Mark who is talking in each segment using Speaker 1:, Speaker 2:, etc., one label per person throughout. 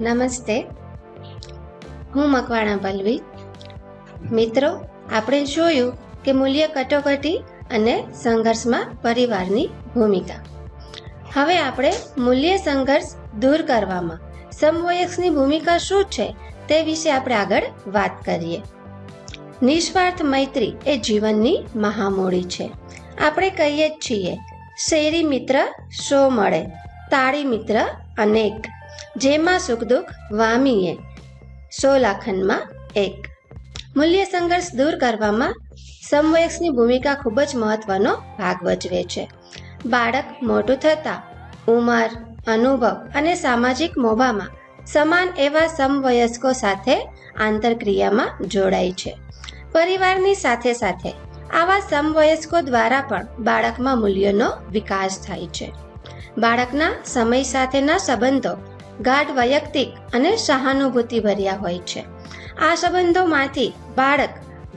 Speaker 1: નમસ્તે. હું મકવાણા પલ્લવી. મિત્રો, આપણે જોયું કે મૂલ્ય કટોકટી અને સંઘર્ષમાં પરિવારની ભૂમિકા. હવે આપણે મૂલ્ય સંઘર્ષ દૂર કરવામાં સમવયસ્કની ભૂમિકા શું છે તે વિશે આપણે આગળ વાત કરીએ. નિસ્વાર્થ મૈત્રી એ જીવનની મહામૂડી છે. આપણે કહીએ જ છીએ, શેરી મિત્ર સો મળે, તાળી મિત્ર અનેક. જેમાં સુખ દુઃખ વામીએ. સો લાખનમાં એક. મૂલ્ય સંઘર્ષ દૂર કરવામાં સમવયસ્કની ભૂમિકા ખૂબ જ મહત્વનો ભાગ ભજવે છે. બાળક મોટું થતાં ઉંમર, અનુભવ અને સામાજિક મોભામાં સમાન એવા સમવયસ્કો સાથે આંતરક્રિયામાં જોડાય છે. પરિવારની સાથે સાથે આવા સમવયસ્કો દ્વારા પણ બાળકમાં મૂલ્યોનો વિકાસ થાય છે. બાળકના સમય સાથેના સંબંધો ગાઢ વૈયક્તિક અને સહાનુભૂતિ ભર્યા હોય છે. આ સંબંધોમાંથી બાળક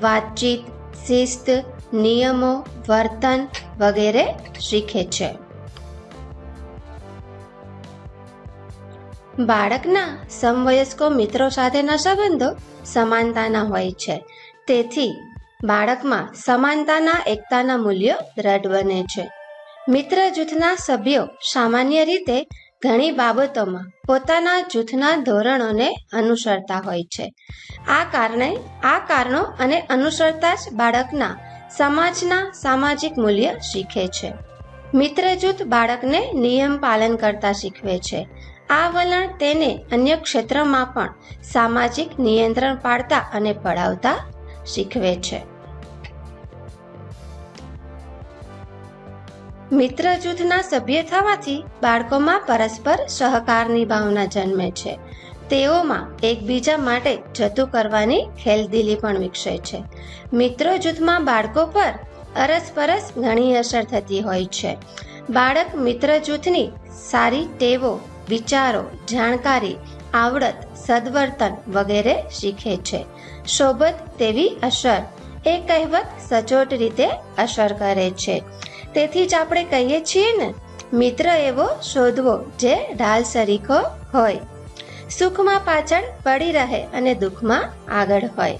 Speaker 1: વાતચીત, શિસ્ત, નિયમો, વર્તન વગેરે શીખે છે. બાળકના સમવયસ્કો મિત્રો સાથેના સંબંધો સમાનતાના હોય છે. તેથી બાળકમાં સમાનતાના, એકતાના મૂલ્યો દ્રઢ બને છે. મિત્ર જૂથના સભ્યો સામાન્ય રીતે ઘણી બાબતોમાં પોતાના જૂથના ધોરણોને અનુસરતા હોય છે. આ કારણે આ કારણો અને અનુસરતા જ બાળકના સમાજના સામાજિક મૂલ્ય શીખે છે. મિત્ર જૂથ બાળકને નિયમ પાલન કરતા શીખવે છે. આ વલણ તેને અન્ય ક્ષેત્રમાં પણ સામાજિક નિયંત્રણ પાડતા અને પડાવતા શીખવે છે. મિત્ર જૂથના સભ્ય થવાથી બાળકોમાં પરસ્પર સહકારની ભાવના જન્મે છે. તેઓમાં એકબીજા માટે જતું કરવાની ખેલદિલી પણ વિકસે છે. મિત્રો જૂથમાં બાળકો પર અરસપરસ ઘણી અસર થતી હોય છે. બાળક મિત્ર જૂથની સારી ટેવો, વિચારો, જાણકારી, આવડત, સદવર્તન વગેરે શીખે છે. સોબત તેવી અસર એ કહેવત સચોટ રીતે અસર કરે છે. તેથી જ આપણે કહીએ છીએ ને, મિત્ર એવો શોધવો જે ઢાલ સરીખો હોય. સુખમાં પાછળ પડી રહે અને દુઃખમાં આગળ હોય.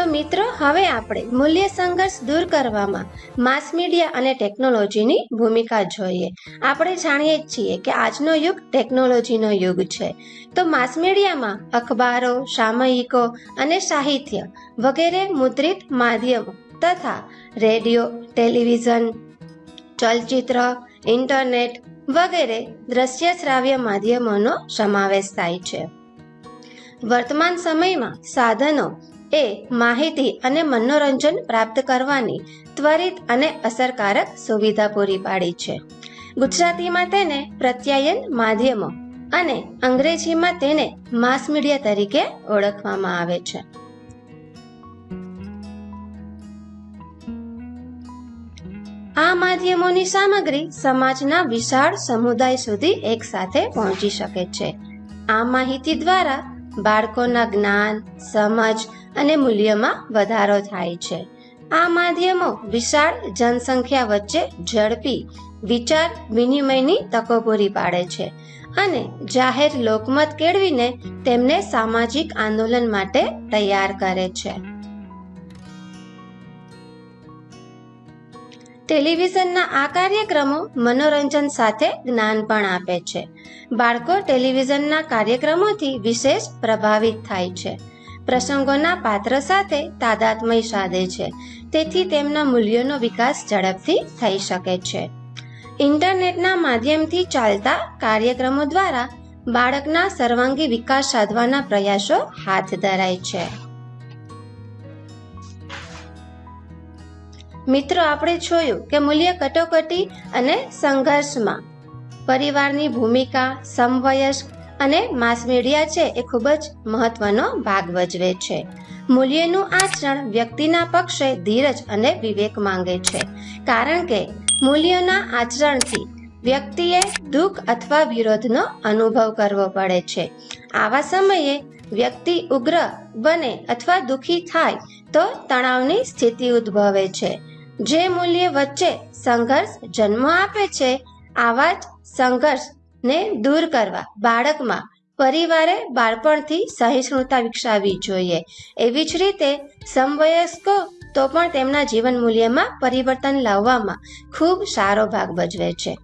Speaker 1: તો મિત્રો, હવે આપણે મૂલ્ય સંઘર્ષ દૂર કરવામાં માસ મીડિયા અને ટેકનોલોજીની ભૂમિકા જોઈએ. આપણે જાણીએ જ છીએ કે આજનો યુગ ટેકનોલોજીનો યુગ છે. તો માસ મીડિયામાં અખબારો, સામયિકો અને સાહિત્ય વગેરે મુદ્રિત માધ્યમો તથા રેડિયો, ટેલિવિઝન, ચલચિત્ર, ઇન્ટરનેટ વગેરે દ્રશ્ય શ્રાવ્ય માધ્યમોનો સમાવેશ થાય છે. વર્તમાન સમયમાં સાધનો એ માહિતી અને મનોરંજન પ્રાપ્ત કરવાની ત્વરિત અને અસરકારક સુવિધા પૂરી પાડી છે. ગુજરાતીમાં તેને પ્રત્યાયન માધ્યમો અને અંગ્રેજીમાં તેને માસ મીડિયા તરીકે ઓળખવામાં આવે છે. આ માધ્યમોની સામગ્રી સમાજના વિશાળ સમુદાય સુધી એકસાથે પહોંચી શકે છે. આ માહિતી દ્વારા બાળકોના જ્ઞાન, સમજ અને મૂલ્યમાં વધારો થાય છે. આ માધ્યમો વિશાળ જનસંખ્યા વચ્ચે ઝડપી વિચાર વિનિમયની તકો પૂરી પાડે છે અને જાહેર લોકમત કેળવીને તેમને સામાજિક આંદોલન માટે તૈયાર કરે છે. ટેલિવિઝનના આ કાર્યક્રમો મનોરંજન સાથે જ્ઞાન પણ આપે છે. બાળકો ટેલિવિઝનના કાર્યક્રમોથી વિશેષ પ્રભાવિત થાય છે. પ્રસંગોના પાત્ર સાથે તાદાત્મય સાધે છે. તેથી તેમના મૂલ્યોનો વિકાસ ઝડપથી થઈ શકે છે. ઇન્ટરનેટના માધ્યમથી ચાલતા કાર્યક્રમો દ્વારા બાળકના સર્વાંગી વિકાસ સાધવાના પ્રયાસો હાથ ધરાય છે. મિત્રો, આપણે જોયું કે મૂલ્ય કટોકટી અને સંઘર્ષમાં પરિવારની ભૂમિકા, સમવયસ્ક અને માસ મીડિયા છે એ ખૂબ જ મહત્વનો ભાગ ભજવે છે. મૂલ્યનું આચરણ વ્યક્તિના પક્ષે ધીરજ અને વિવેક માંગે છે. કારણ કે મૂલ્યોના આચરણથી વ્યક્તિએ દુઃખ અથવા વિરોધનો અનુભવ કરવો પડે છે. આવા સમયે વ્યક્તિ ઉગ્ર બને અથવા દુઃખી થાય તો તણાવની સ્થિતિ ઉદ્ભવે છે. જે મૂલ્ય વચ્ચે સંઘર્ષ જન્મ આપે છે, આવા જ સંઘર્ષને દૂર કરવા બાળકમાં પરિવારે બાળપણથી સહિષ્ણુતા વિકસાવવી જોઈએ. એવી જ રીતે સમવયસ્કો તો પણ તેમના જીવન મૂલ્યમાં પરિવર્તન લાવવામાં ખૂબ સારો ભાગ ભજવે છે.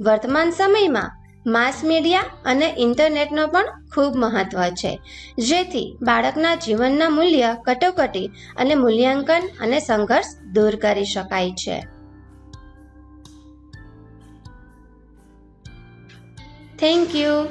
Speaker 1: વર્તમાન સમયમાં માસ મીડિયા અને ઇન્ટરનેટનો પણ ખૂબ મહત્વ છે. જેથી બાળકના જીવનના મૂલ્ય કટોકટી અને મૂલ્યાંકન અને સંઘર્ષ દૂર કરી શકાય છે. Thank you